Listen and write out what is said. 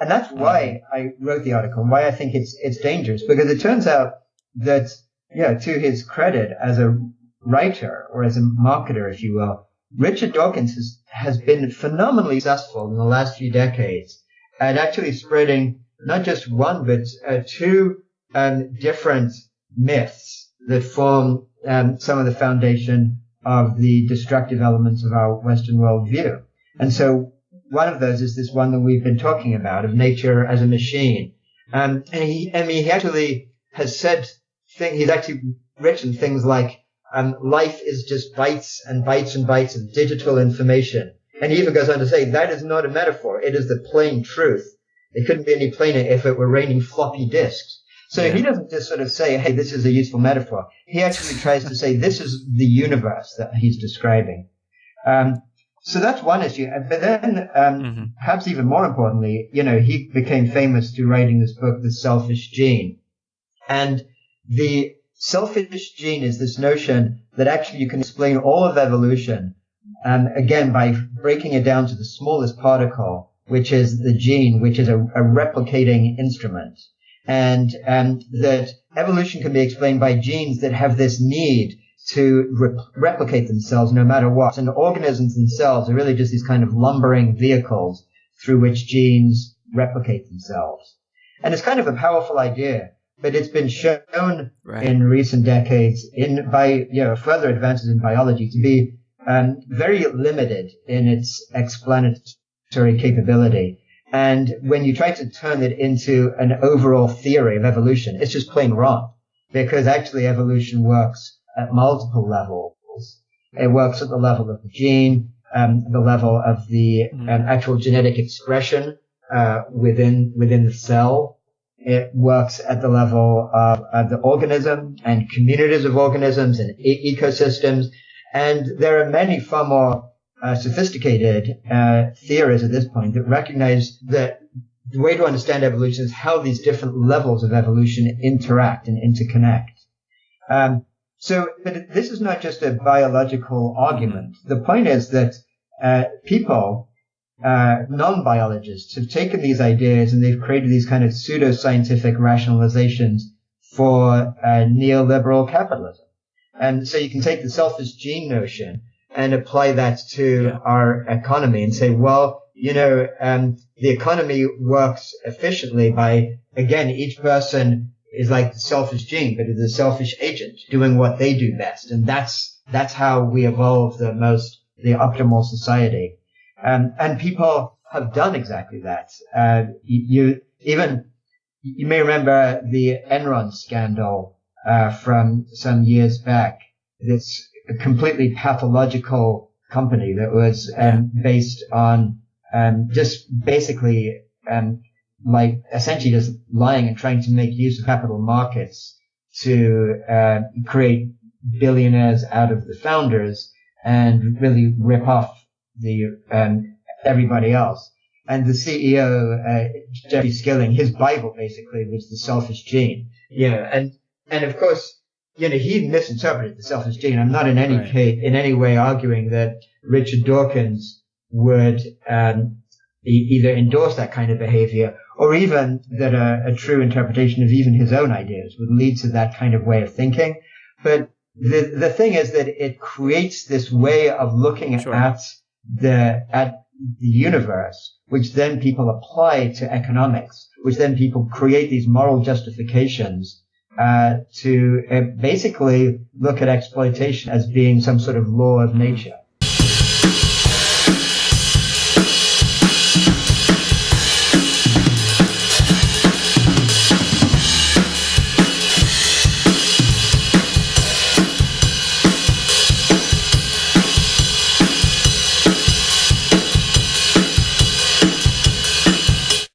And that's why I wrote the article and why I think it's, it's dangerous because it turns out that, yeah, to his credit as a writer or as a marketer, if you will, Richard Dawkins has, has been phenomenally successful in the last few decades at actually spreading not just one, but uh, two um, different myths that form um, some of the foundation of the destructive elements of our Western worldview. And so one of those is this one that we've been talking about of nature as a machine. Um, and he, I mean, he actually has said, thing, he's actually written things like, um, life is just bytes and bytes and bytes of digital information. And he even goes on to say that is not a metaphor. It is the plain truth. It couldn't be any plainer if it were raining floppy disks. So yeah. he doesn't just sort of say, hey, this is a useful metaphor. He actually tries to say this is the universe that he's describing. Um, so that's one issue. But then, um, mm-hmm. perhaps even more importantly, you know, he became famous through writing this book, The Selfish Gene. And the selfish gene is this notion that actually you can explain all of evolution, um, again, by breaking it down to the smallest particle, which is the gene, which is a, a replicating instrument. And um, that evolution can be explained by genes that have this need to re- replicate themselves no matter what. And organisms themselves are really just these kind of lumbering vehicles through which genes replicate themselves. And it's kind of a powerful idea but it's been shown right. in recent decades in by you know further advances in biology to be um, very limited in its explanatory capability. And when you try to turn it into an overall theory of evolution, it's just plain wrong because actually evolution works at multiple levels. It works at the level of the gene, um, the level of the mm-hmm. um, actual genetic expression uh, within within the cell, it works at the level of, of the organism and communities of organisms and e- ecosystems. And there are many far more uh, sophisticated uh, theories at this point that recognize that the way to understand evolution is how these different levels of evolution interact and interconnect. Um, so, but this is not just a biological argument. The point is that uh, people uh, non-biologists have taken these ideas and they've created these kind of pseudo-scientific rationalizations for uh, neoliberal capitalism. And so you can take the selfish gene notion and apply that to yeah. our economy and say, well, you know, um, the economy works efficiently by, again, each person is like the selfish gene, but is a selfish agent doing what they do best. And that's, that's how we evolve the most, the optimal society. Um, and people have done exactly that. Uh, you, even you may remember the Enron scandal uh, from some years back. This completely pathological company that was um, based on um, just basically um, like essentially just lying and trying to make use of capital markets to uh, create billionaires out of the founders and really rip off the um, everybody else. And the CEO, uh, Jeffrey Skilling, his Bible basically was the selfish gene. You know, and and of course, you know, he misinterpreted the selfish gene. I'm not in any right. case, in any way arguing that Richard Dawkins would um, either endorse that kind of behavior or even that a, a, true interpretation of even his own ideas would lead to that kind of way of thinking. But the the thing is that it creates this way of looking sure. at the at the universe, which then people apply to economics, which then people create these moral justifications uh, to uh, basically look at exploitation as being some sort of law of nature.